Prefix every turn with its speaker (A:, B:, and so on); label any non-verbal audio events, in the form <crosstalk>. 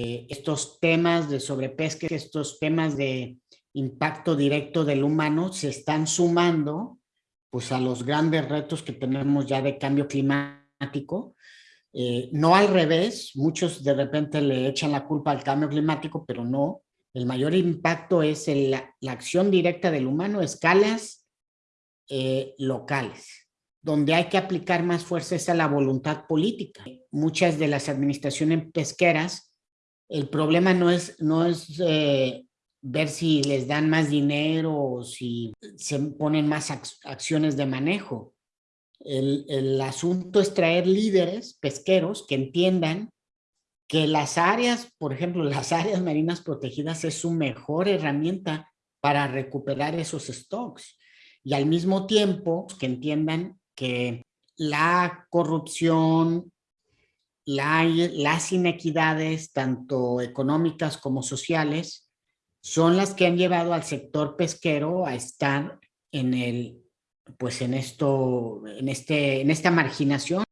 A: eh, estos temas de sobrepesca, estos temas de impacto directo del humano se están sumando pues a los grandes retos que tenemos ya de cambio climático. Eh, no al revés, muchos de repente le echan la culpa al cambio climático, pero no. El mayor impacto es la, acción directa del humano a escalas eh, locales donde hay que aplicar más fuerza es a la voluntad política. Muchas de las administraciones pesqueras, el problema no es, no es eh, ver si les dan más dinero o si se ponen más acciones de manejo. El, el asunto es traer líderes pesqueros que entiendan que las áreas, por ejemplo, <laughs> las áreas marinas protegidas es su mejor herramienta para recuperar esos stocks y al mismo tiempo que entiendan que la corrupción, las inequidades, tanto económicas como sociales, son las que han llevado al sector pesquero a estar en el, pues en esto, en este, en esta marginación.